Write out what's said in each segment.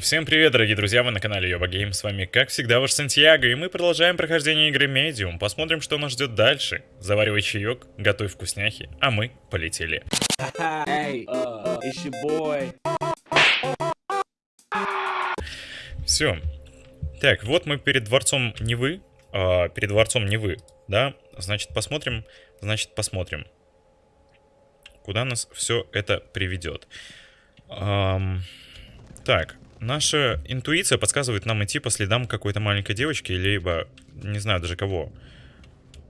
Всем привет, дорогие друзья, вы на канале Йоба Гейм, с вами, как всегда, ваш Сантьяго, и мы продолжаем прохождение игры Medium. Посмотрим, что нас ждет дальше. Заваривай чаек, готовь вкусняхи, а мы полетели. Hey, uh. Все. Так, вот мы перед дворцом Невы, а, перед дворцом Невы, да? Значит, посмотрим, значит, посмотрим, куда нас все это приведет. Ам, так, наша интуиция подсказывает нам идти по следам какой-то маленькой девочки, либо, не знаю даже кого.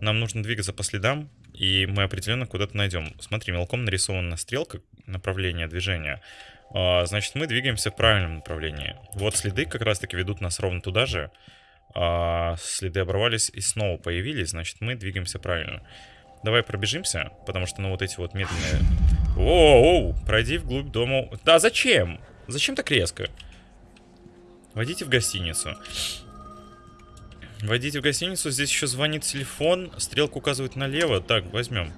Нам нужно двигаться по следам, и мы определенно куда-то найдем. Смотри, мелком нарисована стрелка направления движения. А, значит, мы двигаемся в правильном направлении. Вот следы как раз-таки ведут нас ровно туда же. А, следы оборвались и снова появились, значит, мы двигаемся правильно. Давай пробежимся, потому что, ну, вот эти вот медленные... Воу, пройди вглубь дома. Да, зачем? Зачем так резко? Войдите в гостиницу. Войдите в гостиницу, здесь еще звонит телефон, стрелка указывает налево. Так, возьмем.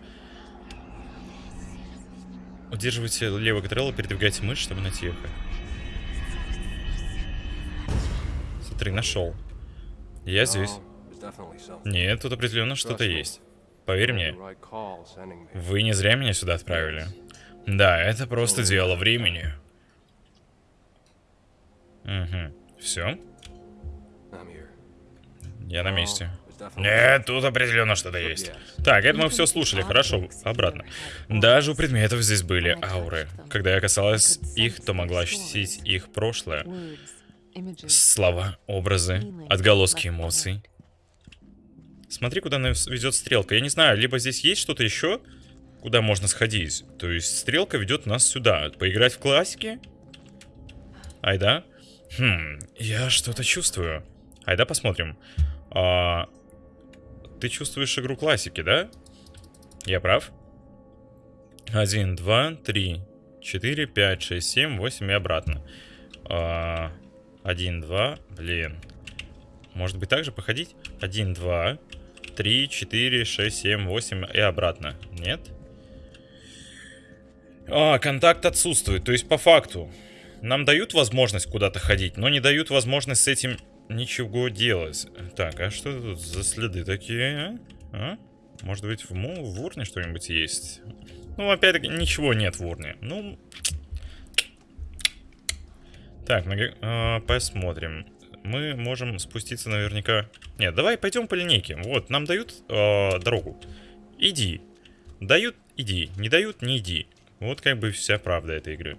Удерживайте левый контрол и передвигайте мышь, чтобы найти их. Смотри, нашел. Я здесь. Нет, тут определенно что-то есть. Поверь мне, вы не зря меня сюда отправили. Да, это просто дело времени. Угу. Все? Я на месте. Нет, тут определенно что-то есть. Так, это мы все слушали, хорошо, обратно. Даже у предметов здесь были ауры. Когда я касалась их, то могла ощутить их прошлое. Слова, образы, отголоски эмоций. Смотри, куда нас ведет стрелка. Я не знаю, либо здесь есть что-то еще, куда можно сходить. То есть стрелка ведет нас сюда. Поиграть в классики? Айда? Хм, я что-то чувствую. Айда посмотрим. А, ты чувствуешь игру классики, да? Я прав? Один, два, три, четыре, пять, шесть, семь, восемь и обратно. А, один, два, блин. Может быть так же походить? Один, два, три, четыре, шесть, семь, восемь и обратно. Нет? А, контакт отсутствует. То есть по факту нам дают возможность куда-то ходить, но не дают возможность с этим ничего делать. Так, а что тут за следы такие, а? а? Может быть в, му в урне что-нибудь есть? Ну, опять-таки, ничего нет в урне. Ну... Так, э, посмотрим. Мы можем спуститься наверняка... Нет, давай пойдем по линейке. Вот, нам дают э, дорогу. Иди. Дают, иди. Не дают, не иди. Вот как бы вся правда этой игры.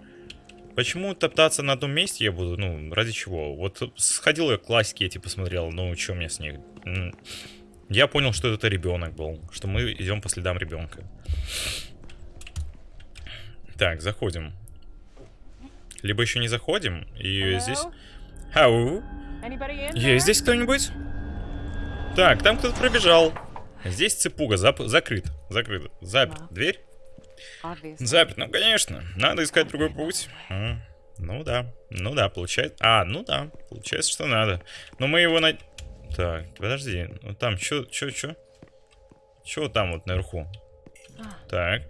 Почему топтаться на одном месте я буду? Ну, ради чего? Вот сходил я классики эти посмотрел, ну, что мне с них? Я понял, что это ребенок был, что мы идем по следам ребенка. Так, заходим. Либо еще не заходим, и Hello? здесь... Хау? Есть здесь кто-нибудь? Так, там кто-то пробежал. Здесь цепуга, зап закрыт, закрыт, заперт. Дверь? Заперт, ну конечно. Надо искать другой путь. А, ну да, ну да, получается. А, ну да, получается, что надо. Но мы его на... Так, подожди. Ну там, чё, чё, чё? Чё там вот наверху? Так.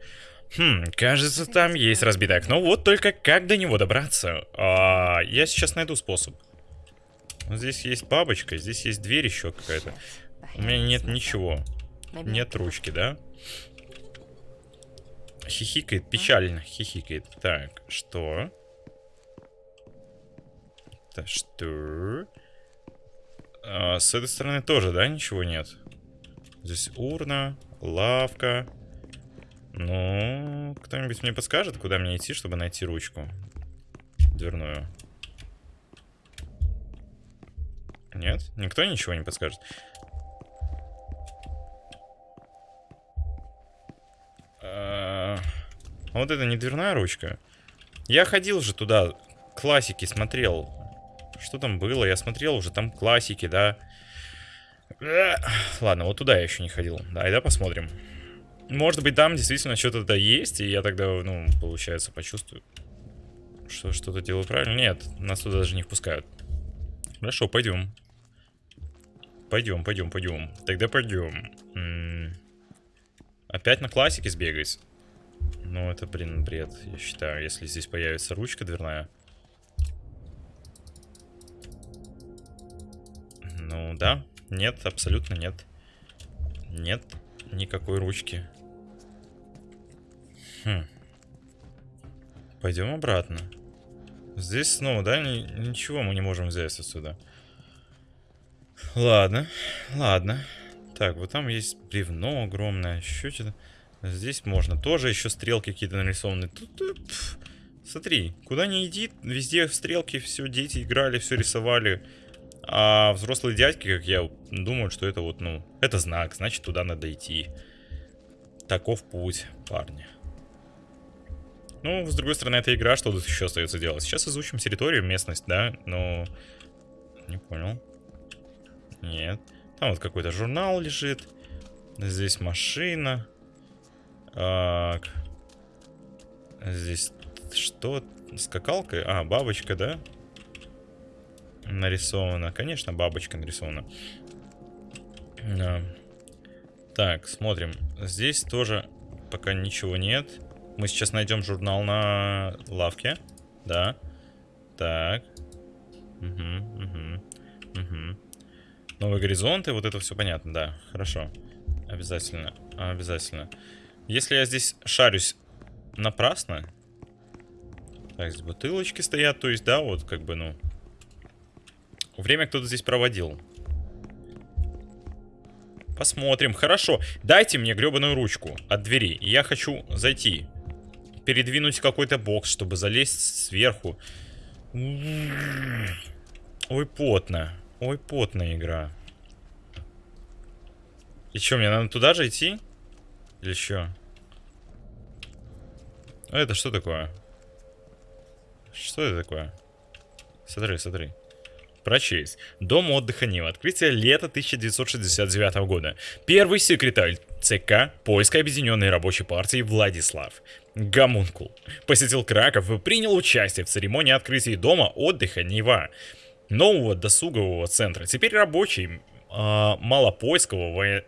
Хм, кажется, там есть разбитое окно. Вот только как до него добраться? А, я сейчас найду способ. Здесь есть бабочка, здесь есть дверь еще какая-то. У меня нет ничего. Нет ручки, да? Хихикает, печально хихикает. Так, что? Так, что? А, с этой стороны тоже, да, ничего нет? Здесь урна, лавка. Ну, кто-нибудь мне подскажет, куда мне идти, чтобы найти ручку дверную? Нет? Никто ничего не подскажет? А вот это не дверная ручка. Я ходил же туда, классики смотрел. Что там было? Я смотрел уже, там классики, да. Ладно, вот туда я еще не ходил. Да, да, посмотрим. Может быть, там действительно что-то да есть, и я тогда, ну, получается, почувствую, что что-то делаю правильно. Нет, нас туда даже не впускают. Хорошо, пойдем. Пойдем, пойдем, пойдем. Тогда пойдем. Опять на классике сбегать? Ну, это, блин, бред, я считаю. Если здесь появится ручка дверная. Ну, да. Нет, абсолютно нет. Нет никакой ручки. Хм. Пойдем обратно. Здесь снова, да? Ни ничего мы не можем взять отсюда. Ладно, ладно. Так, вот там есть бревно огромное, еще что-то. Здесь можно. Тоже еще стрелки какие-то нарисованы. Тут, пф, смотри, куда ни иди, везде стрелки, все, дети играли, все рисовали. А взрослые дядьки, как я, думают, что это вот, ну, это знак, значит, туда надо идти. Таков путь, парни. Ну, с другой стороны, это игра, что тут еще остается делать? Сейчас изучим территорию, местность, да? Но... Не понял. Нет. Там вот какой-то журнал лежит. Здесь машина. Так. Здесь что? Скакалка? А, бабочка, да? Нарисована. Конечно, бабочка нарисована. Да. Так, смотрим. Здесь тоже пока ничего нет. Мы сейчас найдем журнал на лавке. Да. Так. Угу, угу, угу. Новые горизонты, вот это все понятно, да. Хорошо. Обязательно, обязательно. Если я здесь шарюсь напрасно... Так, здесь бутылочки стоят, то есть, да, вот как бы, ну... Время кто-то здесь проводил. Посмотрим. Хорошо. Дайте мне гребаную ручку от двери. Я хочу зайти передвинуть какой-то бокс, чтобы залезть сверху. Ой, потно. Ой, потная игра. И что, мне надо туда же идти? Или что? А это что такое? Что это такое? Смотри, смотри. Прочесть. Дом отдыха Нива. Открытие лета 1969 года. Первый секретарь ЦК Польской Объединенной Рабочей Партии Владислав Гамункул посетил Краков и принял участие в церемонии открытия дома отдыха Нева, нового досугового центра. Теперь рабочие э, малопольского во...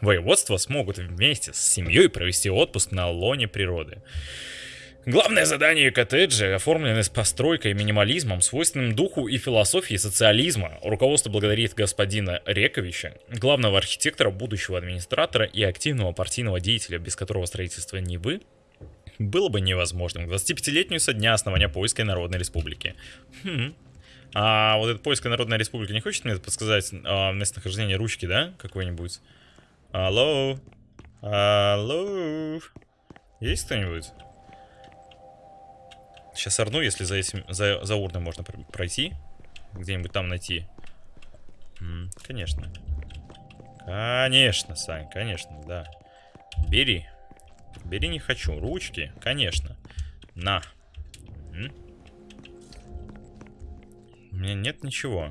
воеводства смогут вместе с семьей провести отпуск на лоне природы. Главное задание коттеджа оформлено с постройкой и минимализмом, свойственным духу и философии социализма. Руководство благодарит господина Рековича, главного архитектора, будущего администратора и активного партийного деятеля, без которого строительство Нивы было бы невозможным. 25-летнюю со дня основания Польской Народной Республики. Хм. А вот эта Польская Народная Республика не хочет мне подсказать а, местонахождение ручки, да? Какой-нибудь? Алло? Алло? Есть кто-нибудь? Сейчас орну, если за этим, за, за урной можно пройти. Где-нибудь там найти. М -м, конечно. Конечно, Сань, конечно, да. Бери. Бери не хочу. Ручки, конечно. На. М У меня нет ничего.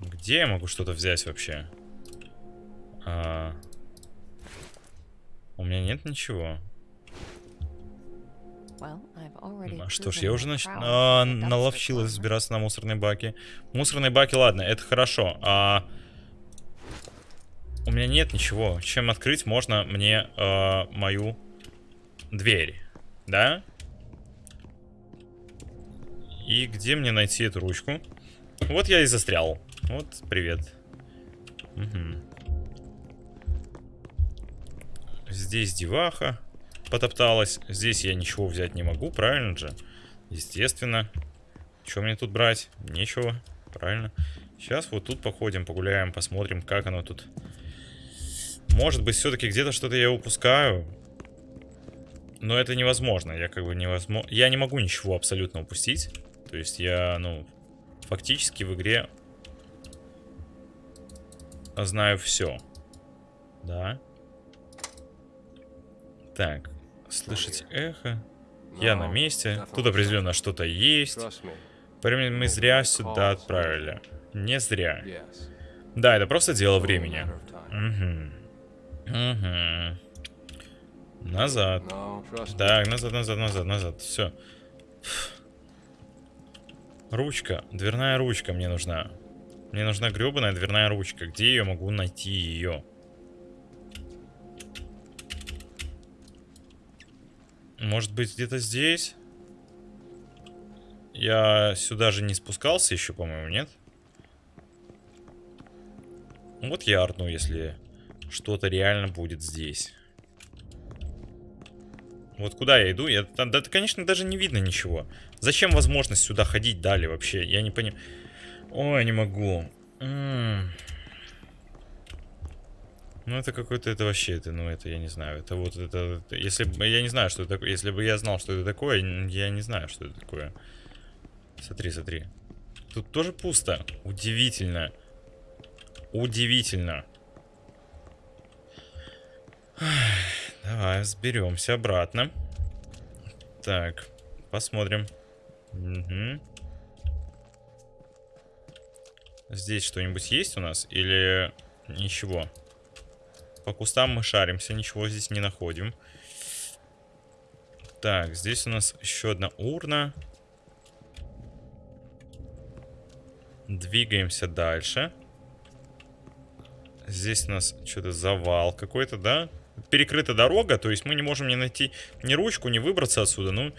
Где я могу что-то взять вообще? А... У меня нет ничего. А что ж, я уже нач... а, наловчилась забираться на мусорные баки. Мусорные баки, ладно, это хорошо. А... У меня нет ничего. Чем открыть можно мне а, мою дверь? Да? И где мне найти эту ручку? Вот я и застрял. Вот, привет. Угу. Здесь деваха потопталась. Здесь я ничего взять не могу, правильно же? Естественно. Что мне тут брать? Нечего, правильно. Сейчас вот тут походим, погуляем, посмотрим, как оно тут. Может быть, все-таки где-то что-то я упускаю. Но это невозможно. Я как бы невозможно. Я не могу ничего абсолютно упустить. То есть я, ну, фактически в игре знаю все. Да. Так. Слышать эхо. Я на месте. Тут определенно что-то есть. Времени мы зря сюда отправили. Не зря. Да, это просто дело времени. Угу. Угу. Назад. Так, назад, назад, назад, назад. Все. Ручка. Дверная ручка мне нужна. Мне нужна гребаная дверная ручка. Где я могу найти ее? Может быть, где-то здесь? Я сюда же не спускался еще, по-моему, нет? Вот я орну, если что-то реально будет здесь. Вот куда я иду? Я, да, да, конечно, даже не видно ничего. Зачем возможность сюда ходить далее вообще? Я не понимаю. Ой, не могу. Ну, это какой-то, это вообще, это, ну, это, я не знаю, это вот, это, это, если бы, я не знаю, что это такое, если бы я знал, что это такое, я не знаю, что это такое. Смотри, смотри. Тут тоже пусто. Удивительно. Удивительно. Давай, взберемся обратно. Так, посмотрим. Угу. Здесь что-нибудь есть у нас? Или ничего? По кустам мы шаримся, ничего здесь не находим. Так, здесь у нас еще одна урна. Двигаемся дальше. Здесь у нас что-то завал какой-то, да? Перекрыта дорога, то есть мы не можем не найти ни ручку, ни выбраться отсюда. Ну,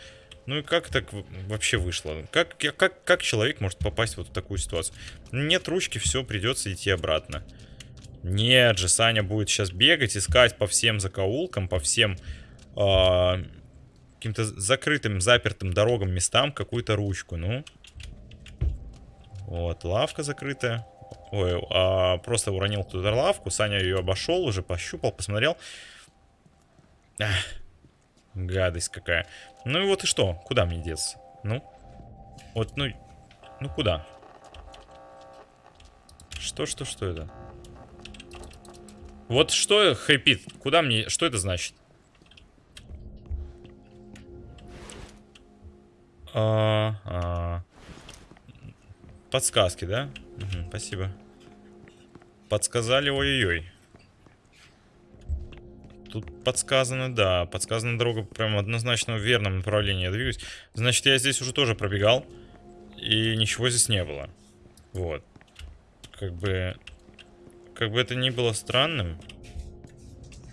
ну и как так вообще вышло? Как, как, как человек может попасть вот в такую ситуацию? Нет ручки, все, придется идти обратно. Нет же, Саня будет сейчас бегать, искать по всем закоулкам, по всем э, каким-то закрытым, запертым дорогам, местам какую-то ручку, ну. Вот, лавка закрытая. Ой, а, просто уронил туда лавку, Саня ее обошел, уже пощупал, посмотрел. Ах, гадость какая. Ну и вот и что, куда мне деться? Ну, вот, ну, ну куда? Что, что, что это? Вот что хэпит? Куда мне... Что это значит? А, а. Подсказки, да? Угу, спасибо. Подсказали, ой-ой-ой. Тут подсказано, да. Подсказана дорога прям однозначно в верном направлении я двигаюсь. Значит, я здесь уже тоже пробегал. И ничего здесь не было. Вот. Как бы... Как бы это ни было странным,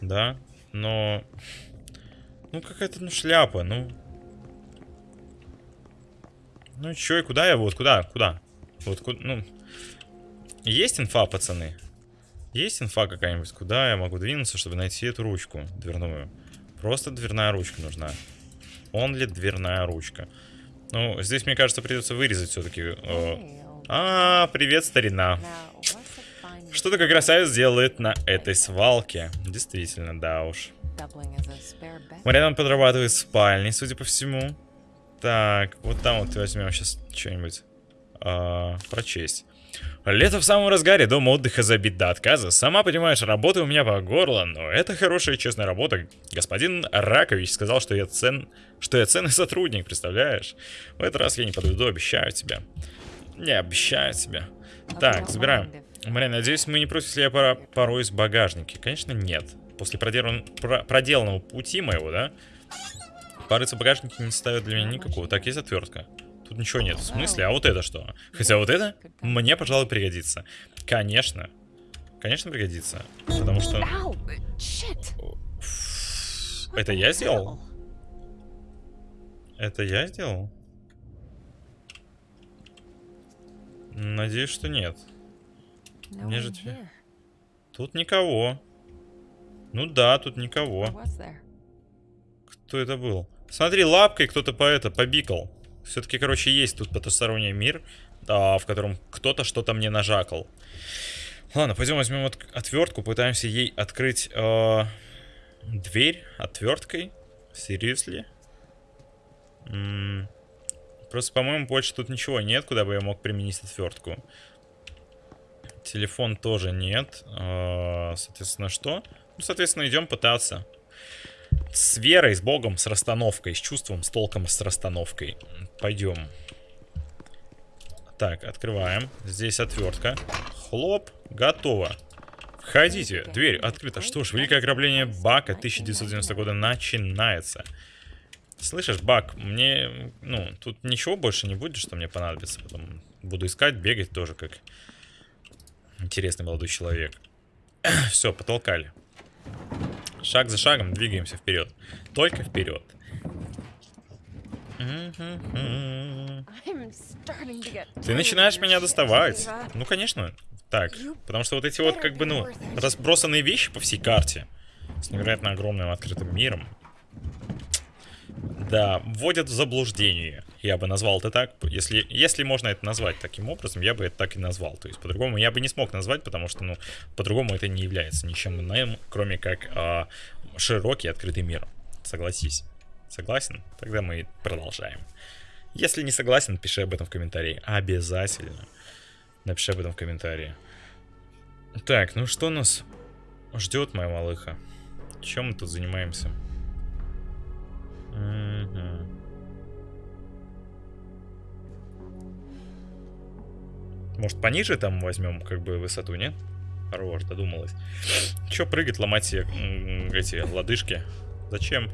да, но... Ну, какая-то, ну, шляпа, ну... Ну, чё, и куда я? Вот, куда, куда? Вот, куда, ну... Есть инфа, пацаны? Есть инфа какая-нибудь? Куда я могу двинуться, чтобы найти эту ручку дверную? Просто дверная ручка нужна. Он ли дверная ручка? Ну, здесь, мне кажется, придется вырезать все-таки. Э... А, привет, старина. Что такой красавец делает на этой свалке? Действительно, да уж. Мариан подрабатывает в спальне, судя по всему. Так, вот там вот возьмем сейчас что-нибудь э, прочесть. Лето в самом разгаре, дом отдыха забит до отказа. Сама понимаешь, работа у меня по горло, но это хорошая и честная работа. Господин Ракович сказал, что я цен... что я ценный сотрудник, представляешь? В этот раз я не подведу, обещаю тебе. Не обещаю тебе. Так, забираем. Мария, надеюсь, мы не против, если я пора порой из багажники. Конечно, нет. После проделан... про... проделанного пути моего, да? Порыться в багажнике не ставит для меня никакого. Так, есть отвертка. Тут ничего нет. В смысле? А вот это что? Хотя вот это мне, пожалуй, пригодится. Конечно. Конечно, пригодится. Потому что... Это я сделал? Это я сделал? Надеюсь, что нет. Мне же тебе... Тут никого. Ну да, тут никого. Кто это был? Смотри, лапкой кто-то по это побикал. Все-таки, короче, есть тут потусторонний мир, а, в котором кто-то что-то мне нажакал. Ладно, пойдем возьмем от отвертку, пытаемся ей открыть э, дверь отверткой. Seriously? Просто, по-моему, больше тут ничего нет, куда бы я мог применить отвертку. Телефон тоже нет. Э, соответственно, что? Ну, соответственно, идем пытаться. С верой, с Богом, с расстановкой, с чувством, с толком, с расстановкой. Пойдем. Так, открываем. Здесь отвертка. Хлоп, готово. Входите, дверь открыта. Что ж, великое ограбление Бака 1990 года начинается. Слышишь, Бак, мне, ну, тут ничего больше не будет, что мне понадобится. Потом буду искать, бегать тоже, как интересный молодой человек. Все, потолкали. Шаг за шагом двигаемся вперед. Только вперед. Ты начинаешь меня доставать. Ну, конечно. Так, потому что вот эти вот, как бы, ну, разбросанные вещи по всей карте с невероятно огромным открытым миром, да, вводят в заблуждение. Я бы назвал это так. Если, если можно это назвать таким образом, я бы это так и назвал. То есть по-другому я бы не смог назвать, потому что, ну, по-другому это не является ничем иным, кроме как а, широкий открытый мир. Согласись. Согласен? Тогда мы продолжаем. Если не согласен, пиши об этом в комментарии. Обязательно. Напиши об этом в комментарии. Так, ну что нас ждет, моя малыха? Чем мы тут занимаемся? Угу. Может, пониже там возьмем, как бы, высоту, нет? Хорош, додумалась. Че прыгать, ломать себе эти лодыжки? Зачем?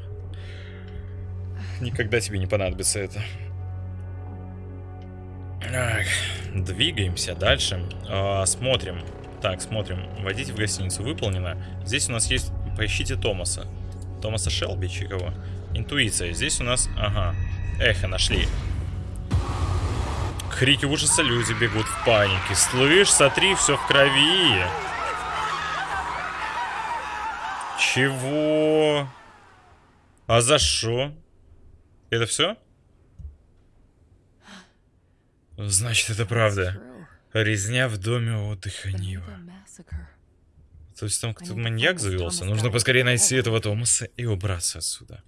Никогда тебе не понадобится это. Так, двигаемся дальше. А, смотрим. Так, смотрим. Войдите в гостиницу. Выполнено. Здесь у нас есть... Поищите Томаса. Томаса Шелби, кого? Интуиция. Здесь у нас... Ага. Эхо нашли. Крики ужаса, люди бегут в панике. Слышь, смотри, все в крови. Чего? А за что? Это все? Значит, это правда. Резня в доме отдыха Нива. То есть там кто-то маньяк завелся? Нужно поскорее найти этого Томаса и убраться отсюда.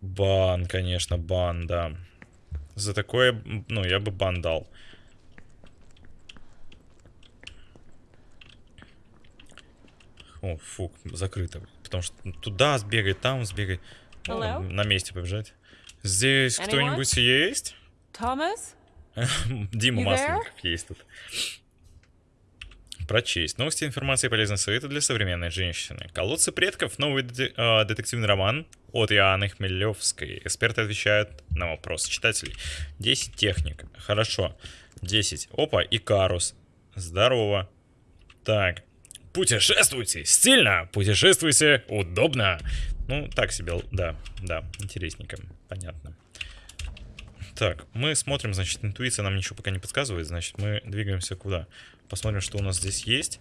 Бан, конечно, бан, да. За такое, ну, я бы бан дал. О, фук, закрыто. Потому что туда сбегать, там сбегать. О, на месте побежать. Здесь кто-нибудь есть? Томас? Дима Масленников есть тут. Прочесть. Новости, информация и полезные советы для современной женщины. Колодцы предков. Новый э, детективный роман от Иоанны Хмелевской. Эксперты отвечают на вопросы читателей. 10 техник. Хорошо. 10. Опа, Икарус. Здорово. Так. Путешествуйте стильно, путешествуйте удобно. Ну, так себе, да, да, интересненько, понятно. Так, мы смотрим, значит, интуиция нам ничего пока не подсказывает, значит, мы двигаемся куда? Посмотрим, что у нас здесь есть.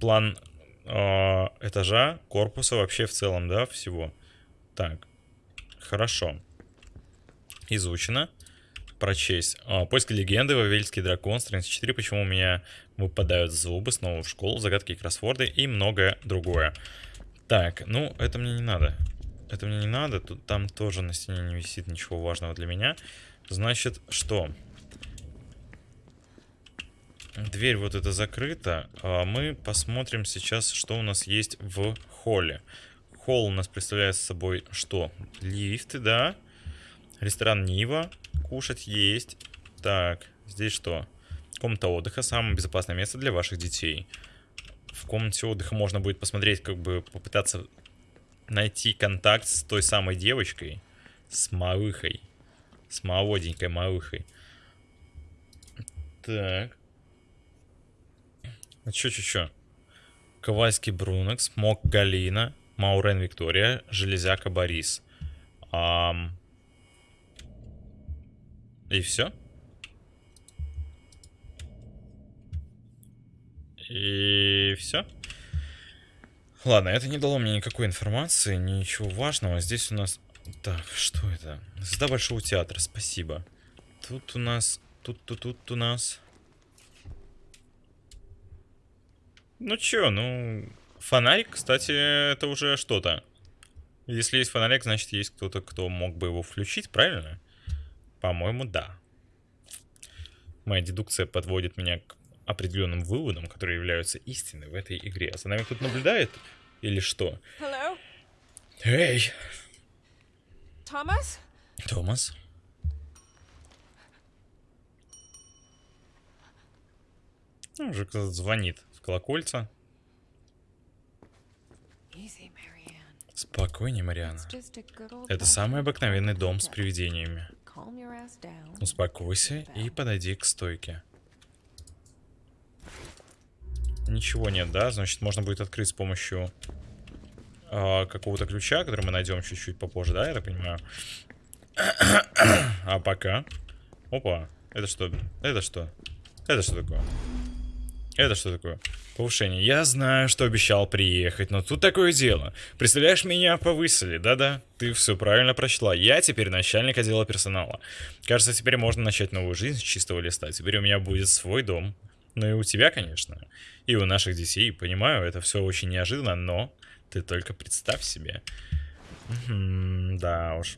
План э, этажа, корпуса вообще в целом, да, всего. Так, хорошо. Изучено. Прочесть. А, поиск легенды, Вавельский дракон, страница 4. Почему у меня выпадают зубы, снова в школу, загадки и кроссворды и многое другое. Так, ну, это мне не надо. Это мне не надо. Тут там тоже на стене не висит ничего важного для меня. Значит, что? Дверь вот эта закрыта. А мы посмотрим сейчас, что у нас есть в холле. Холл у нас представляет собой что? Лифты, да? Ресторан Нива. Кушать есть. Так, здесь что? Комната отдыха. Самое безопасное место для ваших детей. В комнате отдыха можно будет посмотреть, как бы попытаться найти контакт с той самой девочкой. С малыхой. С молоденькой малыхой. Так. А чё, чё, чё? Ковальский Брунекс, Мок Галина, Маурен Виктория, Железяка Борис. Ам... И все? И все? Ладно, это не дало мне никакой информации, ничего важного. Здесь у нас... Так, что это? Звезда Большого Театра, спасибо. Тут у нас... Тут-тут тут у нас... Ну чё, ну... Фонарик, кстати, это уже что-то. Если есть фонарик, значит есть кто-то, кто мог бы его включить, правильно? По-моему, да. Моя дедукция подводит меня к определенным выводам, которые являются истиной в этой игре. А за нами кто-то наблюдает? Или что? Hello? Эй! Томас? Томас? Ну, уже кто-то звонит колокольца. Спокойнее, Мариана. Это самый обыкновенный дом с привидениями. Успокойся и подойди к стойке. Ничего нет, да? Значит, можно будет открыть с помощью э, какого-то ключа, который мы найдем чуть-чуть попозже, да, я так понимаю? а пока... Опа, это что? Это что? Это что такое? Это что такое? Повышение. Я знаю, что обещал приехать, но тут такое дело. Представляешь, меня повысили, да-да? Ты все правильно прочла. Я теперь начальник отдела персонала. Кажется, теперь можно начать новую жизнь с чистого листа. Теперь у меня будет свой дом. Ну и у тебя, конечно. И у наших детей. Понимаю, это все очень неожиданно, но ты только представь себе. Да уж.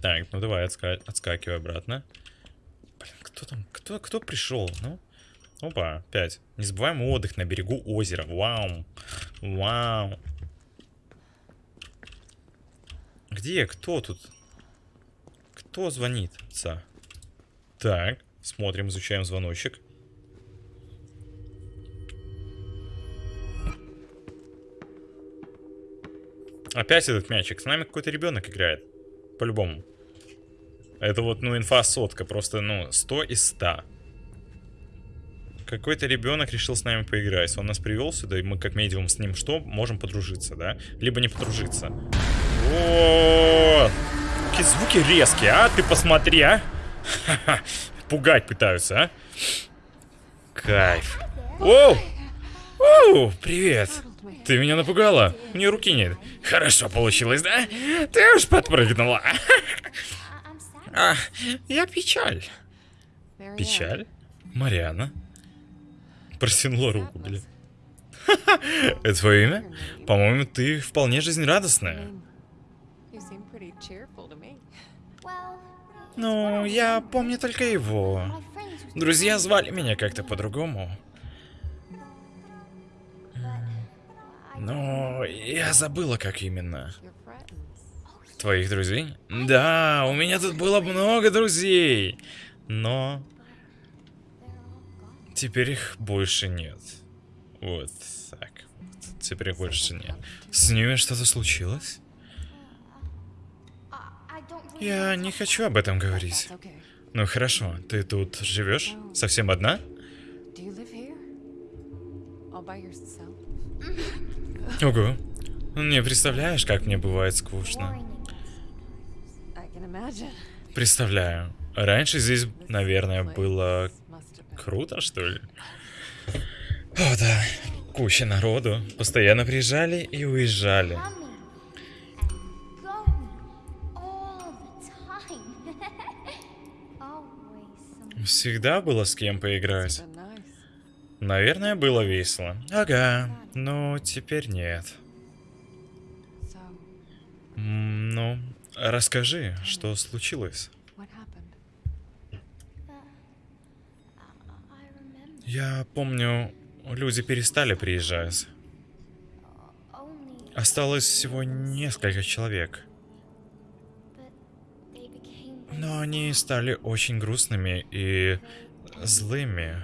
Так, ну давай отска отскакивай обратно. Блин, кто там? Кто, кто пришел? Ну? Опа, 5. Незабываемый отдых на берегу озера. Вау. Вау. Где? Кто тут? Кто звонит? Ца. Так, смотрим, изучаем звоночек. Опять этот мячик. С нами какой-то ребенок играет. По-любому. Это вот, ну, инфа сотка. Просто, ну, 100 из 100. Какой-то ребенок решил с нами поиграть. Он нас привел сюда, и мы как медиум с ним что? Можем подружиться, да? Либо не подружиться. Вот. Какие звуки резкие, а? Ты посмотри, а? Пугать пытаются, а? Кайф. Оу! Оу, привет. Ты меня напугала. У нее руки нет. Хорошо получилось, да? Ты уж подпрыгнула. А, я печаль. Печаль? Мариана? Протянула руку, блин. Это твое имя? По-моему, ты вполне жизнерадостная. Ну, я помню только его. Друзья звали меня как-то по-другому. Но я забыла, как именно. Твоих друзей? Да, у меня тут было много друзей. Но... Теперь их больше нет. Вот так. Теперь их больше нет. С ними что-то случилось? Я не хочу об этом говорить. Ну хорошо, ты тут живешь? Совсем одна? Ого. Не представляешь, как мне бывает скучно. Представляю. Раньше здесь, наверное, было круто, что ли? О, да. Куча народу. Постоянно приезжали и уезжали. Всегда было с кем поиграть. Наверное, было весело. Ага, но теперь нет. Ну, расскажи, что случилось. Я помню, люди перестали приезжать. Осталось всего несколько человек. Но они стали очень грустными и злыми.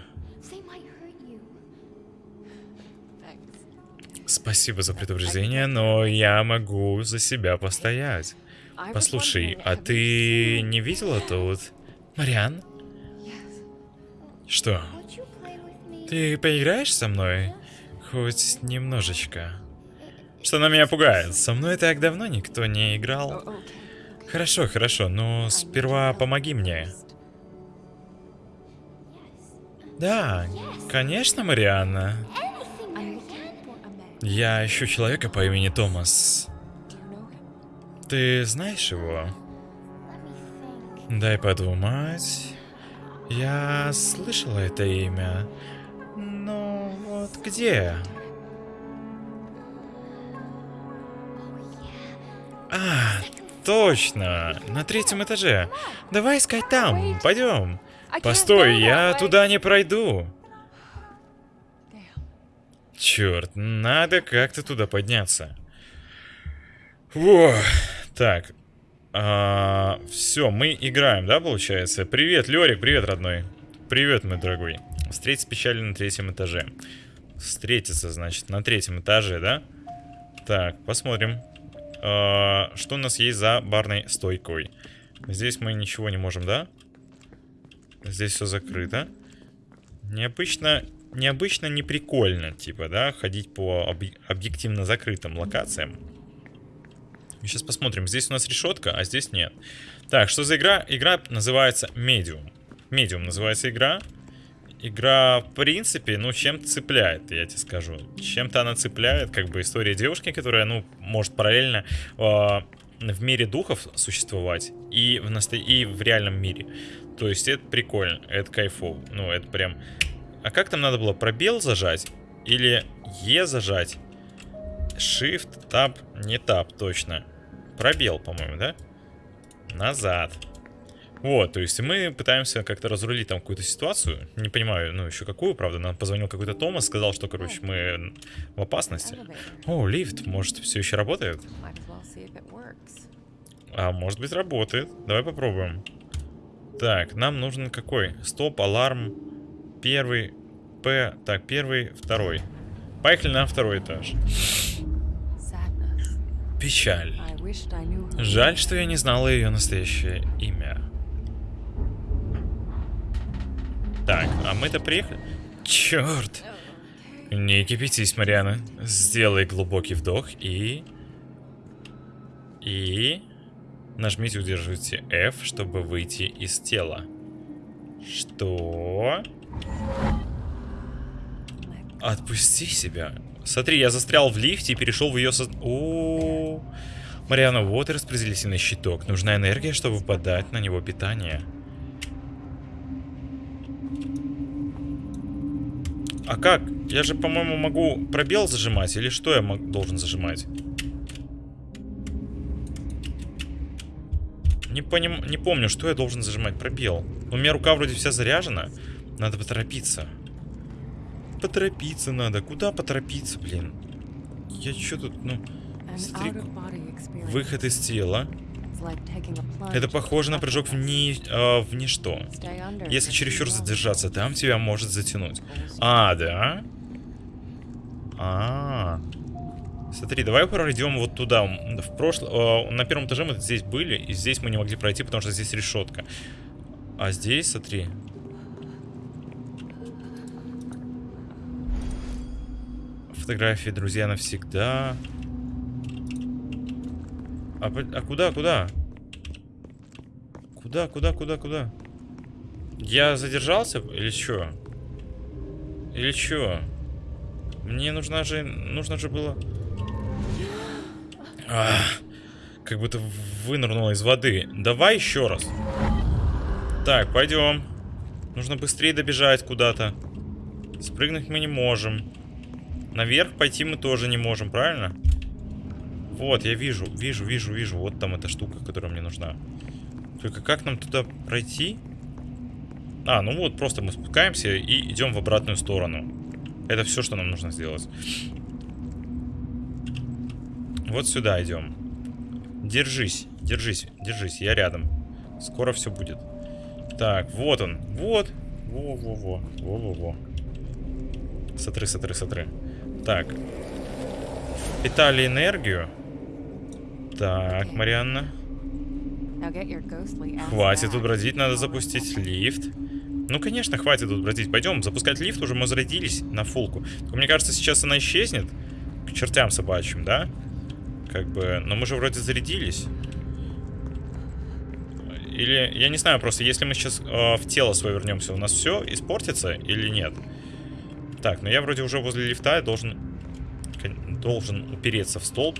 Спасибо за предупреждение, но я могу за себя постоять. Послушай, а ты не видела тут? Мариан? Что? Ты поиграешь со мной? Хоть немножечко. Что на меня пугает? Со мной так давно никто не играл. Хорошо, хорошо, но сперва помоги мне. Да, конечно, Марианна. Я ищу человека по имени Томас. Ты знаешь его? Дай подумать. Я слышала это имя. Вот где? А, точно. На третьем этаже. Давай искать там. Пойдем. Постой, я туда не пройду. Черт, надо как-то туда подняться. Во. Так. А, все, мы играем, да, получается? Привет, Лерик, привет, родной. Привет, мой дорогой. Встретить печали на третьем этаже. Встретиться, значит, на третьем этаже, да? Так, посмотрим. А, что у нас есть за барной стойкой? Здесь мы ничего не можем, да? Здесь все закрыто. Необычно, необычно, не прикольно, типа, да, ходить по об объективно закрытым локациям. Сейчас посмотрим. Здесь у нас решетка, а здесь нет. Так, что за игра? Игра называется Medium. Medium называется игра. Игра, в принципе, ну, чем цепляет, я тебе скажу. Чем-то она цепляет, как бы, история девушки, которая, ну, может параллельно э, в мире духов существовать и в, насто... и в реальном мире. То есть это прикольно, это кайфово. Ну, это прям... А как там надо было? Пробел зажать? Или Е зажать? Shift, Tab, не Tab, точно. Пробел, по-моему, да? Назад. Вот, то есть мы пытаемся как-то разрулить там какую-то ситуацию. Не понимаю, ну, еще какую, правда. Нам позвонил какой-то Томас, сказал, что, короче, мы в опасности. О, лифт, может, все еще работает? А, может быть, работает. Давай попробуем. Так, нам нужен какой? Стоп, аларм. Первый, П. Так, первый, второй. Поехали на второй этаж. Печаль. Жаль, что я не знала ее настоящее имя. Так, а мы-то приехали? Черт! Не кипятись, Мариана. Сделай глубокий вдох и... И... Нажмите, удерживайте F, чтобы выйти из тела. Что? Отпусти себя. Смотри, я застрял в лифте и перешел в ее со... О, -о, -о. Мариана, вот и распределительный щиток. Нужна энергия, чтобы подать на него питание. А как? Я же, по-моему, могу пробел зажимать, или что я должен зажимать? Не, поним... не помню, что я должен зажимать. Пробел. У меня рука вроде вся заряжена. Надо поторопиться. Поторопиться надо. Куда поторопиться, блин? Я что тут, ну... Смотри, выход из тела. Это похоже на прыжок в, ни, э, в ничто. Если чересчур задержаться там, тебя может затянуть. А, да? А, -а, -а. Смотри, давай пройдем вот туда. В прошлом, э, на первом этаже мы здесь были, и здесь мы не могли пройти, потому что здесь решетка. А здесь, смотри. Фотографии, друзья, навсегда. А, а куда, куда? Куда, куда, куда, куда? Я задержался или что? Или что? Мне нужна же, нужно же было... А, как будто вынырнула из воды. Давай еще раз. Так, пойдем. Нужно быстрее добежать куда-то. Спрыгнуть мы не можем. Наверх пойти мы тоже не можем, правильно? Вот, я вижу, вижу, вижу, вижу. Вот там эта штука, которая мне нужна. Только как нам туда пройти? А, ну вот, просто мы спускаемся и идем в обратную сторону. Это все, что нам нужно сделать. Вот сюда идем. Держись, держись, держись, я рядом. Скоро все будет. Так, вот он, вот. Во-во-во, во-во-во. Сотры, сотры, сотры. Так. Питали энергию. Так, Марианна. Хватит тут бродить, надо запустить лифт. Ну, конечно, хватит тут бродить. Пойдем, запускать лифт, уже мы зарядились на фулку. Только мне кажется, сейчас она исчезнет. К чертям собачьим, да? Как бы, но мы же вроде зарядились. Или, я не знаю, просто если мы сейчас э, в тело свое вернемся, у нас все испортится или нет? Так, ну я вроде уже возле лифта, я должен, должен упереться в столб.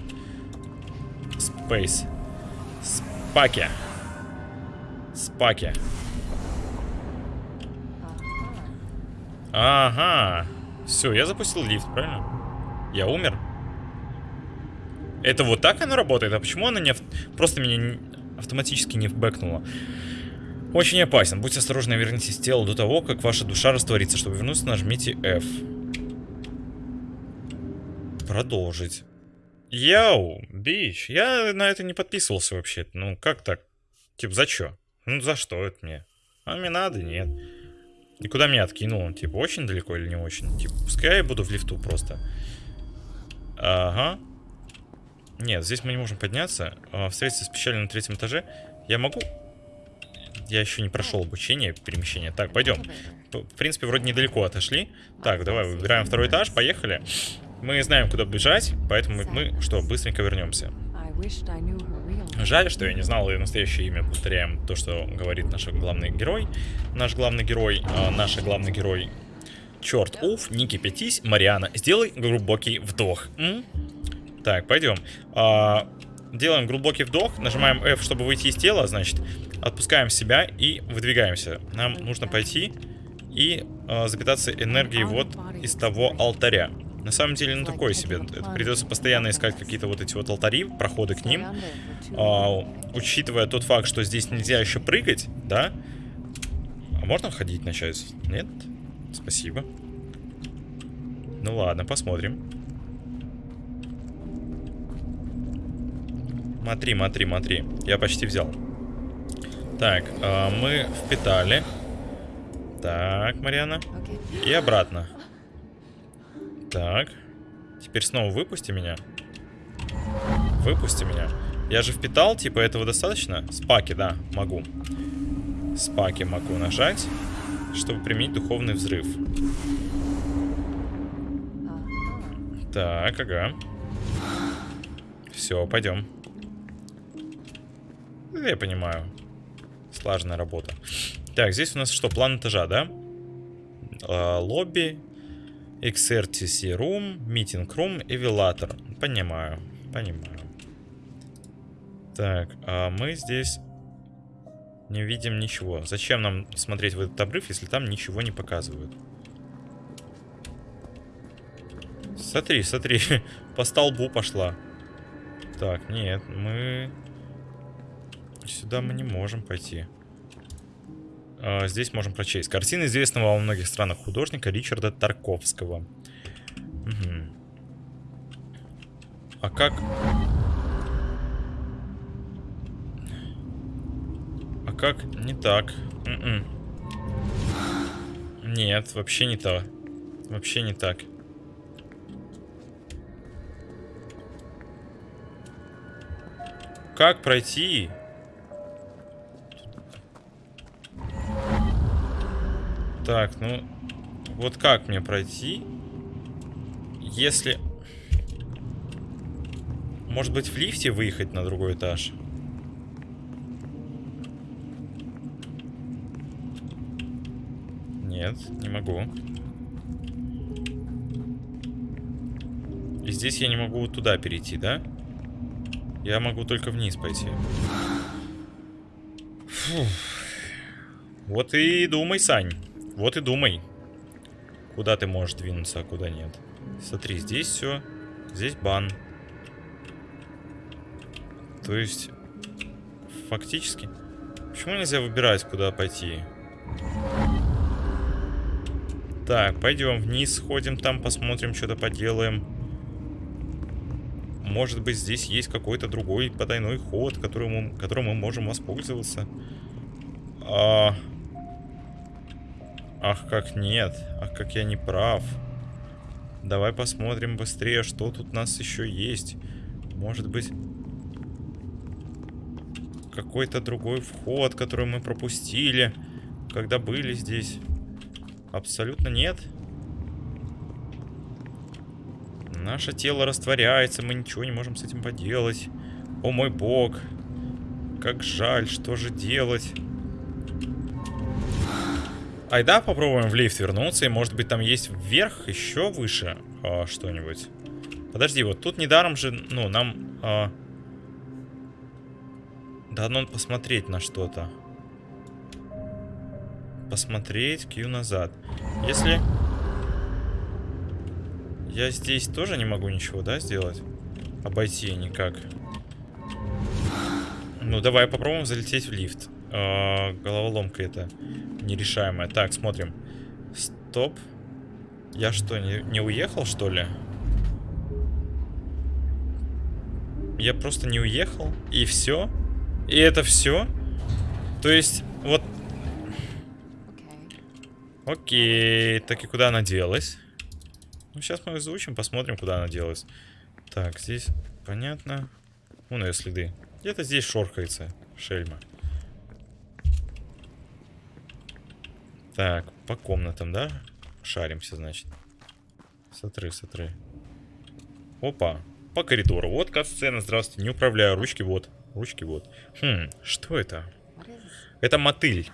Space. Спаки. Спаки. Ага. Все, я запустил лифт, правильно? Я умер. Это вот так оно работает? А почему она не... Ав... Просто меня автоматически не бэкнула? Очень опасен. Будьте осторожны, вернитесь в тело до того, как ваша душа растворится. Чтобы вернуться, нажмите F. Продолжить. Йоу, бич, я на это не подписывался вообще. Ну, как так? Типа, за что? Ну, за что это мне? А мне надо, нет. И куда меня откинул? Типа, очень далеко или не очень? Типа, пускай я буду в лифту просто. Ага. Нет, здесь мы не можем подняться. Встретиться с печалью на третьем этаже. Я могу... Я еще не прошел обучение, перемещение. Так, пойдем. В принципе, вроде недалеко отошли. Так, давай, выбираем второй этаж, поехали. Мы знаем, куда бежать, поэтому мы, что, быстренько вернемся. Жаль, что я не знал ее настоящее имя. Повторяем то, что говорит наш главный герой. Наш главный герой, э, наш главный герой. Черт, уф, не кипятись, Мариана, сделай глубокий вдох. М? Так, пойдем. А, делаем глубокий вдох, нажимаем F, чтобы выйти из тела, значит, отпускаем себя и выдвигаемся. Нам нужно пойти и э, запитаться энергией вот из того алтаря. На самом деле, ну такое себе. Это придется постоянно искать какие-то вот эти вот алтари, проходы к ним. А, учитывая тот факт, что здесь нельзя еще прыгать, да? А можно ходить начать? Нет? Спасибо. Ну ладно, посмотрим. Смотри, смотри, смотри. Я почти взял. Так, э, мы впитали. Так, Марьяна. И обратно. Так. Теперь снова выпусти меня. Выпусти меня. Я же впитал, типа этого достаточно? Спаки, да, могу. Спаки могу нажать, чтобы применить духовный взрыв. Так, ага. Все, пойдем. Я понимаю. Слаженная работа. Так, здесь у нас что, план этажа, да? А, лобби, XRTC Room, Meeting Room, Эвилатор. Понимаю, понимаю. Так, а мы здесь не видим ничего. Зачем нам смотреть в этот обрыв, если там ничего не показывают? Смотри, смотри, по столбу пошла. Так, нет, мы... Сюда мы не можем пойти. А, здесь можем прочесть. Картина известного во многих странах художника Ричарда Тарковского. Угу. А как... А как? Не так. Н м-м. -н. Нет, вообще не то. Вообще не так. Как пройти? Так, ну... Вот как мне пройти? Если... Может быть, в лифте выехать на другой этаж? Нет, не могу. И здесь я не могу туда перейти, да? Я могу только вниз пойти. Фух. Вот и думай, Сань. Вот и думай, куда ты можешь двинуться, а куда нет. Смотри, здесь все. Здесь бан. То есть, фактически... Почему нельзя выбирать, куда пойти? Так, пойдем вниз, сходим там, посмотрим, что-то поделаем. Может быть, здесь есть какой-то другой потайной ход, которым мы, которым мы можем воспользоваться. А... Ах, как нет. Ах, как я не прав. Давай посмотрим быстрее, что тут у нас еще есть. Может быть... Какой-то другой вход, который мы пропустили, когда были здесь. Абсолютно нет. Наше тело растворяется, мы ничего не можем с этим поделать. О мой бог. Как жаль, что же делать? Айда попробуем в лифт вернуться, и может быть там есть вверх, еще выше а, что-нибудь. Подожди, вот тут недаром же, ну, нам... А... Дано посмотреть на что-то. Посмотреть Q назад. Если... Я здесь тоже не могу ничего, да, сделать? Обойти никак. Ну, давай попробуем залететь в лифт. Э, головоломка это нерешаемая. Так, смотрим. Стоп. Я что, не, не уехал, что ли? Я просто не уехал, и все? И это все? То есть, вот... Окей, так и куда она делась? Ну, сейчас мы изучим, посмотрим, куда она делась. Так, здесь понятно. Вон ее следы. Где-то здесь шоркается шельма. Так, по комнатам, да? Шаримся, значит. Смотри, смотри. Опа. по коридору. Вот кат-сцена, здравствуйте, не управляю, ручки вот. Ручки вот. Хм, что это? Это мотыль.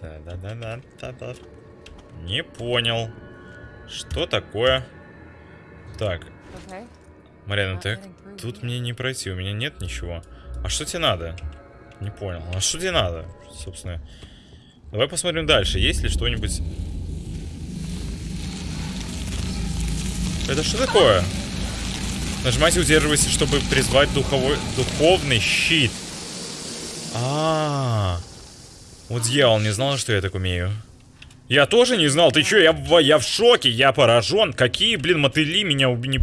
Да-да-да-да-да. Не понял. Что такое? Так. Марьяна, так тут мне не пройти, у меня нет ничего. А что тебе надо? Не понял. А что тебе надо, собственно? Давай посмотрим дальше. Есть ли что-нибудь... Это что такое? Нажимайте, удерживайте, чтобы призвать духовой, духовный щит. А, -а, а Вот дьявол не знал, что я так умею. Я тоже не знал. Ты чё? Я, я в шоке. Я поражен. Какие, блин, мотыли меня убили.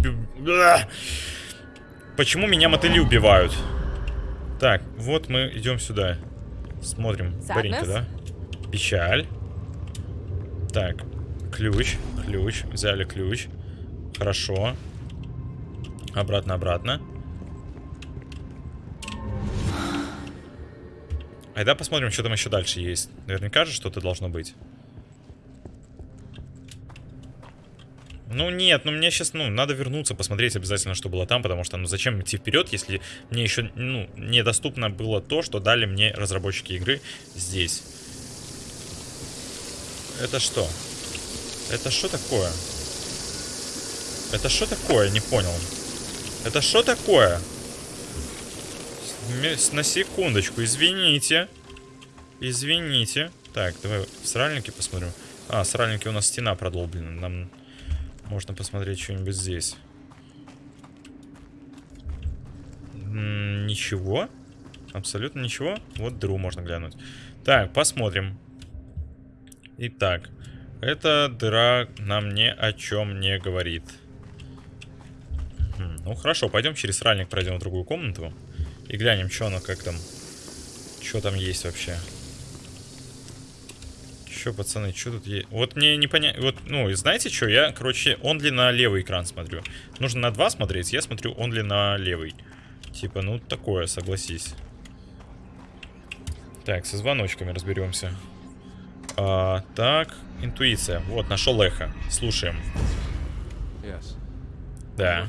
Почему меня мотыли убивают? Так, вот мы идем сюда. Смотрим. Баринка, да? Печаль. Так, ключ, ключ. Взяли ключ. Хорошо. Обратно, обратно. Айда посмотрим, что там еще дальше есть. Наверняка же что-то должно быть. Ну нет, ну мне сейчас, ну, надо вернуться, посмотреть обязательно, что было там, потому что, ну, зачем идти вперед, если мне еще, ну, недоступно было то, что дали мне разработчики игры здесь. Это что? Это что такое? Это что такое? Не понял. Это что такое? На секундочку, извините. Извините. Так, давай в сральнике посмотрим. А, сральники у нас стена продолблена. Нам можно посмотреть что-нибудь здесь. Ничего. Абсолютно ничего. Вот дыру можно глянуть. Так, посмотрим. Итак, эта дыра нам ни о чем не говорит. Хм, ну хорошо, пойдем через сральник пройдем в другую комнату. И глянем, что оно, как там. Что там есть вообще. Че, пацаны, что тут есть? Вот мне не понять. Вот, ну, знаете что? Я, короче, он ли на левый экран смотрю. Нужно на два смотреть, я смотрю он ли на левый. Типа, ну, такое, согласись. Так, со звоночками разберемся. А, так, интуиция. Вот, нашел эхо. Слушаем. Да.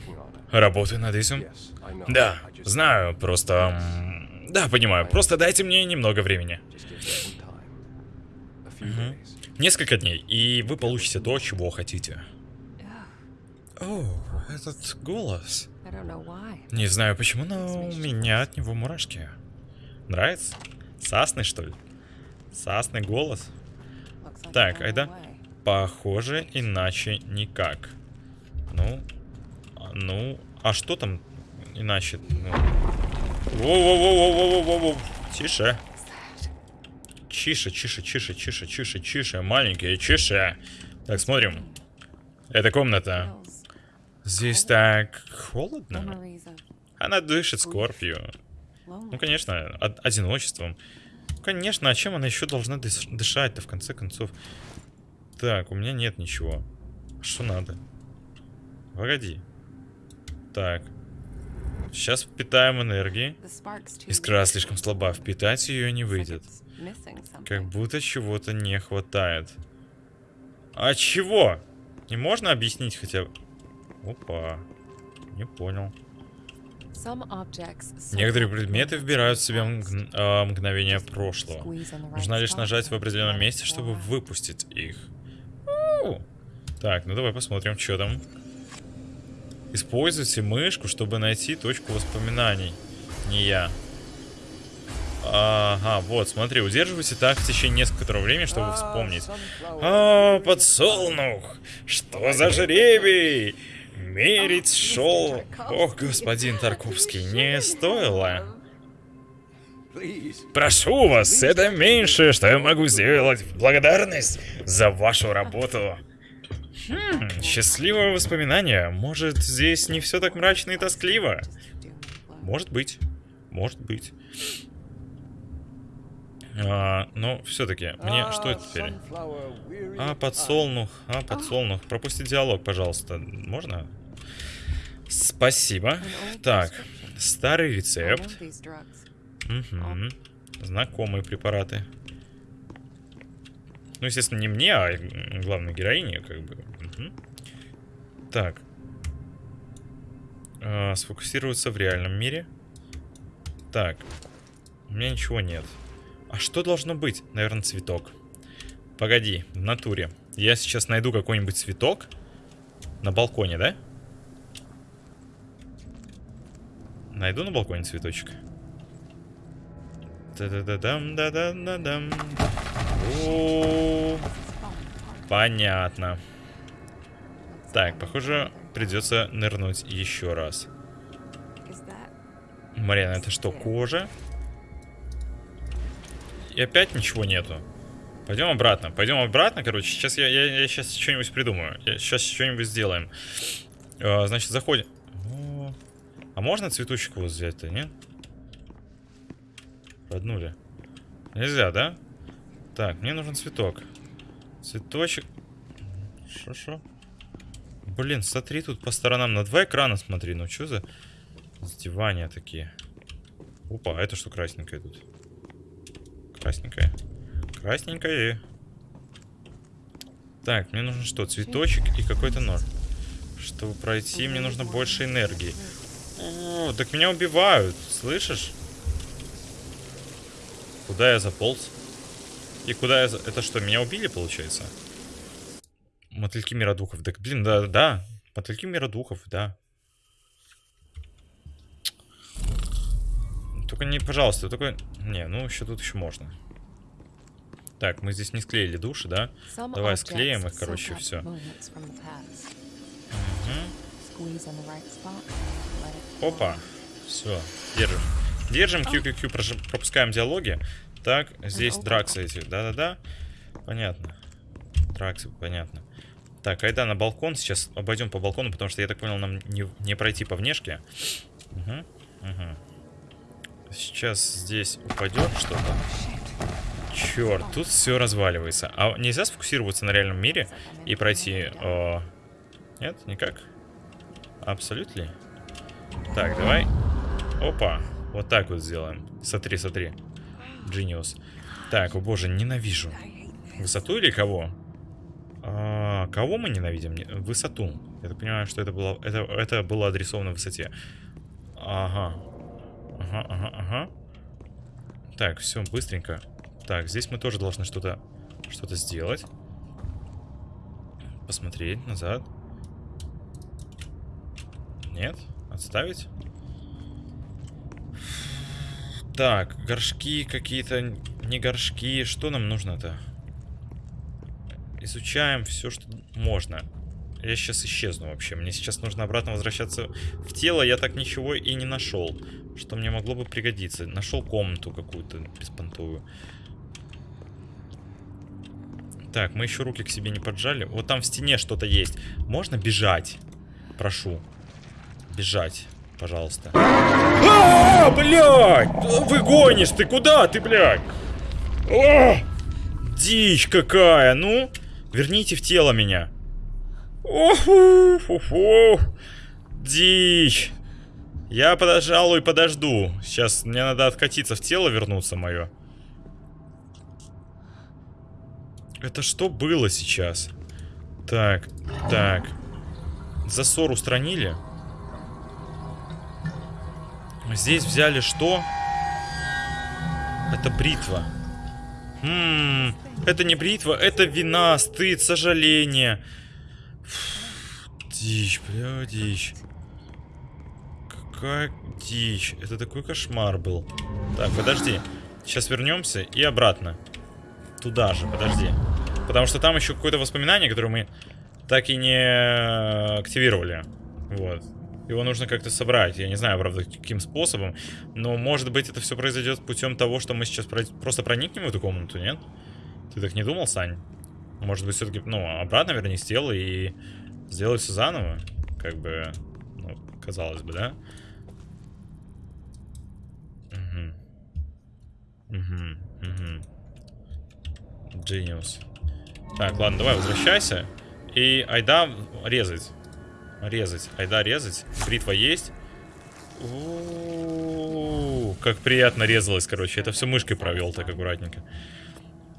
Работаю над этим? Да, знаю, просто... Да, понимаю. Просто дайте мне немного времени. Угу. Несколько дней, и вы получите то, чего хотите. О, этот голос. Не знаю почему, но у меня от него мурашки. Нравится? Сасный, что ли? Сасный голос? Так, айда. Похоже, иначе никак. Ну, а, ну, а что там иначе? Ну. Воу-воу-воу-воу-воу-воу-воу. Тише. Чише, чише, чише, чише, чише, чише, маленькие, чише. Так, смотрим. Это комната. Здесь так холодно. Она дышит скорбью. Ну, конечно, одиночеством. Конечно, а чем она еще должна дышать-то, в конце концов? Так, у меня нет ничего. Что надо? Погоди. Так. Сейчас впитаем энергии. Искра слишком слаба, впитать ее не выйдет. Как будто чего-то не хватает. А чего? Не можно объяснить хотя бы? Опа. Не понял. Некоторые предметы вбирают в себя мг... э, мгновение прошлого. Нужно лишь нажать в определенном месте, чтобы выпустить их. Так, ну давай посмотрим, что там. Используйте мышку, чтобы найти точку воспоминаний. Не я. Ага, вот, смотри, удерживайте так в течение несколького времени, чтобы вспомнить. А, подсолнух! Что за жребий? Мерить шел... Ох, господин Тарковский, не стоило. Прошу вас, это меньшее, что я могу сделать в благодарность за вашу работу. Хм, счастливое воспоминание. Может, здесь не все так мрачно и тоскливо? Может быть. Может быть. А, но все-таки, мне что это теперь? А, подсолнух, а, подсолнух. Пропустить диалог, пожалуйста. Можно? Спасибо. Так, старый рецепт. Угу. Знакомые препараты. Ну, естественно, не мне, а главной героине, как бы. Угу. Так. А, сфокусироваться в реальном мире. Так. У меня ничего нет. А что должно быть? Наверное, цветок. Погоди, в натуре. Я сейчас найду какой-нибудь цветок. На балконе, да? Найду на балконе цветочек. Да-да-да-дам, да-да-да-дам. Понятно. Так, похоже, придется нырнуть еще раз. Марьяна, это что, кожа? И опять ничего нету. Пойдем обратно. Пойдем обратно, короче. Сейчас я, я, я сейчас что-нибудь придумаю. Я, сейчас что-нибудь сделаем. А, значит, заходим. О, а можно цветочек вот взять-то, нет? Роднули. Нельзя, да? Так, мне нужен цветок. Цветочек. Шо-шо? Блин, смотри тут по сторонам. На два экрана смотри. Ну что за издевания такие? Опа, а это что красненькое тут? Красненькое. Красненькое. Так, мне нужно что? Цветочек и какой-то нож. Чтобы пройти, мне нужно больше энергии. О, так меня убивают. Слышишь? Куда я заполз? И куда я... Это что, меня убили, получается? Мотыльки миродухов. Так, блин, да, да. Мотыльки миродухов, да. Только не, пожалуйста, только... Не, ну еще тут еще можно. Так, мы здесь не склеили души, да? Давай склеим их, короче, все. Угу. Опа. Все, держим. Держим, QQQ, пропускаем диалоги. Так, здесь драксы эти. Да-да-да. Понятно. Драксы, понятно. Так, айда на балкон. Сейчас обойдем по балкону, потому что, я так понял, нам не, не пройти по внешке. Угу, угу. Сейчас здесь упадет что-то. Черт, тут все разваливается. А нельзя сфокусироваться на реальном мире и пройти... О... Нет, никак? Абсолютно. Так, давай. Опа. Вот так вот сделаем. Смотри, смотри. Genius. Так, о боже, ненавижу. Высоту или кого? А, кого мы ненавидим? Высоту. Я так понимаю, что это было, это, это было адресовано высоте. Ага. Ага, ага, ага. Так, все, быстренько. Так, здесь мы тоже должны что-то что-то сделать. Посмотреть назад. Нет? Отставить? Так, горшки какие-то, не горшки. Что нам нужно-то? Изучаем все, что можно. Я сейчас исчезну вообще. Мне сейчас нужно обратно возвращаться в тело. Я так ничего и не нашел. Что мне могло бы пригодиться. Нашел комнату какую-то беспонтовую. Так, мы еще руки к себе не поджали. Вот там в стене что-то есть. Можно бежать? Прошу. Бежать. Пожалуйста. А, блядь! Вы гонишь, ты куда ты, блядь? А! Дичь какая, ну? Верните в тело меня. Оху. Дичь. Я, пожалуй, подожду. Сейчас мне надо откатиться в тело, вернуться мое. Это что было сейчас? Так, так. Засор устранили? Здесь взяли что? Это бритва. Ммм, это не бритва, это вина, стыд, сожаление. Фу, дичь, бля, дичь. Какая дичь. Это такой кошмар был. Так, подожди. Сейчас вернемся и обратно. Туда же, подожди. Потому что там еще какое-то воспоминание, которое мы так и не активировали. Вот. Его нужно как-то собрать. Я не знаю, правда, каким способом. Но, может быть, это все произойдет путем того, что мы сейчас про просто проникнем в эту комнату, нет? Ты так не думал, Сань? Может быть, все-таки, ну, обратно вернись тело и сделай все заново? Как бы, ну, казалось бы, да? Угу. Так, ладно, давай возвращайся. И айда резать. Резать. Айда резать. Бритва есть. Как приятно резалось, короче. Это все мышкой провел так аккуратненько.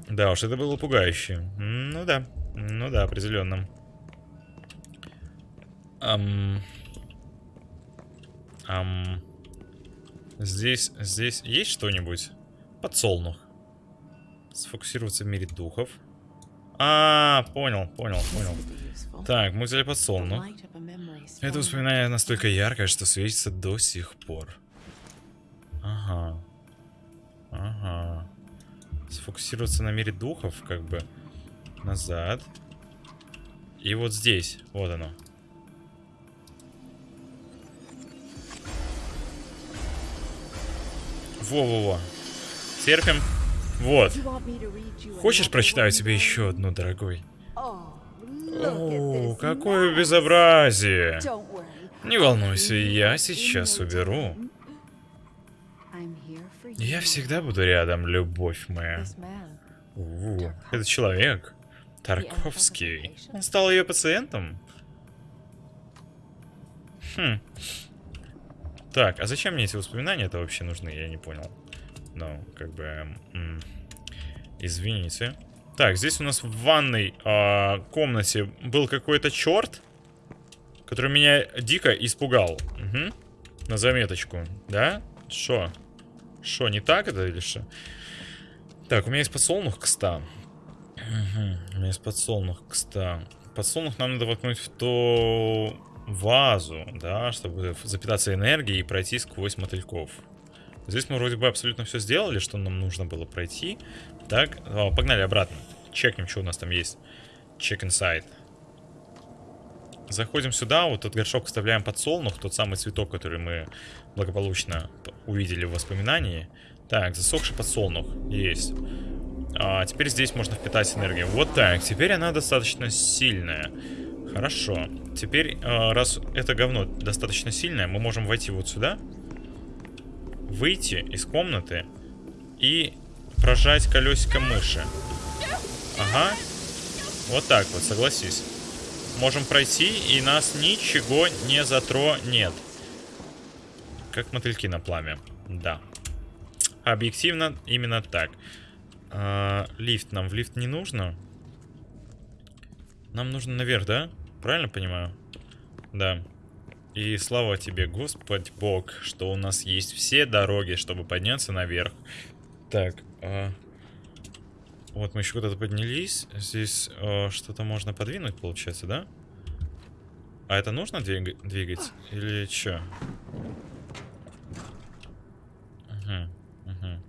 Да уж, это было пугающе. Ну да. Ну да, определенно. Здесь, здесь есть что-нибудь? Подсолнух. Сфокусироваться в мире духов. А, понял, понял, понял. Так, мы взяли подсолнух. Это воспоминание настолько яркое, что светится до сих пор. Ага. Ага. Сфокусироваться на мире духов, как бы. Назад. И вот здесь. Вот оно. Во-во-во. Терпим. Вот. Хочешь, прочитаю тебе еще одну, дорогой? О, какое безобразие. Не волнуйся, я сейчас уберу. Я всегда буду рядом, любовь моя. У, это человек. Тарковский. Он стал ее пациентом? Хм. Так, а зачем мне эти воспоминания-то вообще нужны? Я не понял. Ну, как бы... М извините. Так, здесь у нас в ванной э, комнате был какой-то черт, который меня дико испугал. Угу. На заметочку. Да? Что? Что, не так это или что? Так, у меня есть подсолнух к 100. Угу. У меня есть подсолнух к 100. Подсолнух нам надо воткнуть в ту вазу, да, чтобы запитаться энергией и пройти сквозь мотыльков. Здесь мы вроде бы абсолютно все сделали, что нам нужно было пройти. Так, о, погнали обратно. Чекнем, что у нас там есть. Check inside. Заходим сюда, вот этот горшок вставляем подсолнух, тот самый цветок, который мы благополучно увидели в воспоминании. Так, засохший подсолнух. Есть. А, теперь здесь можно впитать энергию. Вот так. Теперь она достаточно сильная. Хорошо. Теперь, а, раз это говно достаточно сильное, мы можем войти вот сюда. Выйти из комнаты. И прожать колесико мыши. Ага. Вот так вот, согласись. Можем пройти, и нас ничего не затронет. Как мотыльки на пламя. Да. Объективно, именно так. А, лифт. Нам в лифт не нужно. Нам нужно наверх, да? Правильно понимаю? Да. И слава тебе, Господь Бог, что у нас есть все дороги, чтобы подняться наверх. Так, а... Вот мы еще куда-то поднялись. Здесь а, что-то можно подвинуть, получается, да? А это нужно двиг... двигать? Или что? Угу, угу.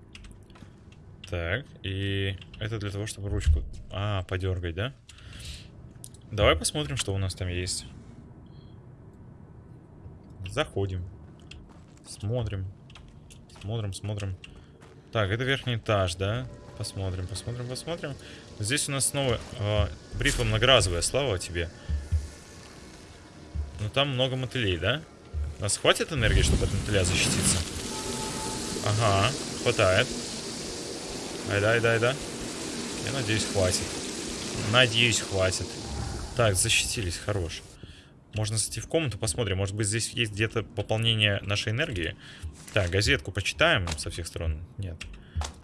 Так, и это для того, чтобы ручку... А, подергать, да? Давай посмотрим, что у нас там есть. Заходим. Смотрим. Смотрим, смотрим. Так, это верхний этаж, да? Посмотрим, посмотрим, посмотрим. Здесь у нас снова э, бритва многоразовая, слава тебе. Но там много мотылей, да? У нас хватит энергии, чтобы от мотыля защититься? Ага, хватает. Айда, айда, айда. Я надеюсь, хватит. Надеюсь, хватит. Так, защитились, хорош. Можно зайти в комнату, посмотрим. Может быть, здесь есть где-то пополнение нашей энергии. Так, газетку почитаем со всех сторон. Нет.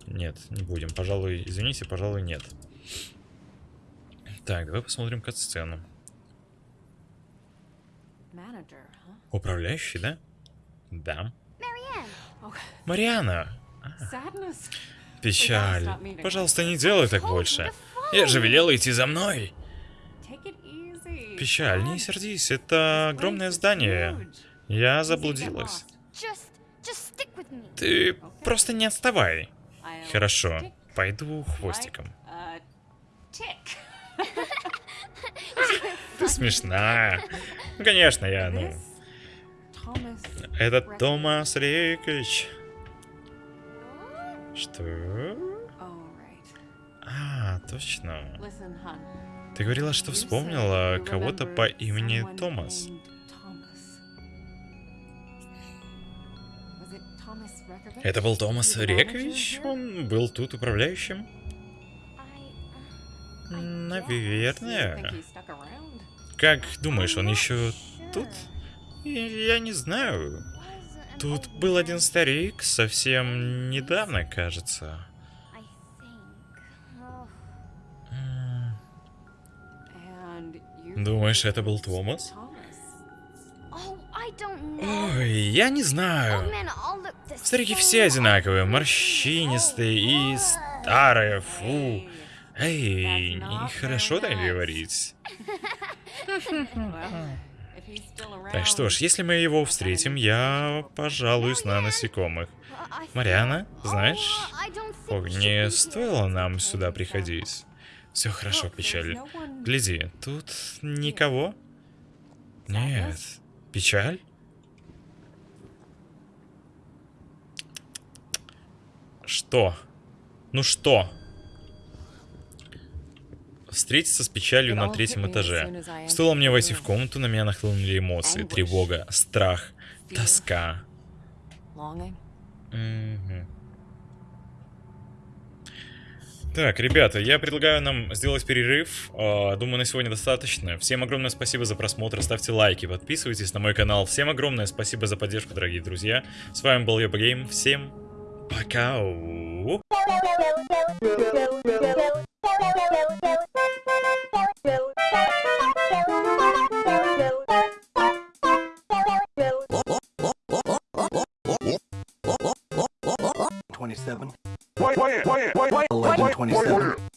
Нет, не будем. Пожалуй, извините, пожалуй, нет. Так, давай посмотрим кат-сцену. Управляющий, да? Да. Мариана! Печаль. Пожалуйста, не делай так больше. Я же велела идти за мной. Печаль, не сердись, это огромное здание. Я заблудилась. Ты просто не отставай. Хорошо, пойду хвостиком. Ты смешная. Ну, конечно, я, ну... Это Томас Рейкович. Что? А, точно. Ты говорила, что вспомнила кого-то по имени Томас. Это был Томас Рекович? Он был тут управляющим? Наверное. Как думаешь, он еще тут? Я не знаю. Тут был один старик, совсем недавно, кажется. Думаешь, это был Томас? Oh. Ой, я не знаю. the Старики все одинаковые, морщинистые и старые, фу. Эй, нехорошо так говорить. Так что ж, если мы его встретим, я пожалуюсь на насекомых. Мариана, знаешь, Oh, we should не стоило нам сюда приходить. Все хорошо, печаль. Гляди, тут никого? Нет. Печаль? Что? Ну что? Встретиться с печалью на третьем этаже. Стоило мне войти в комнату, на меня нахлынули эмоции. Тревога, страх, тоска. Longing. Так, ребята, я предлагаю нам сделать перерыв. А, Думаю, на сегодня достаточно. Всем огромное спасибо за просмотр. Ставьте лайки, подписывайтесь на мой канал. Всем огромное спасибо за поддержку, дорогие друзья. С вами был Йоба Гейм. Всем пока. Twenty-seven. why why why why why play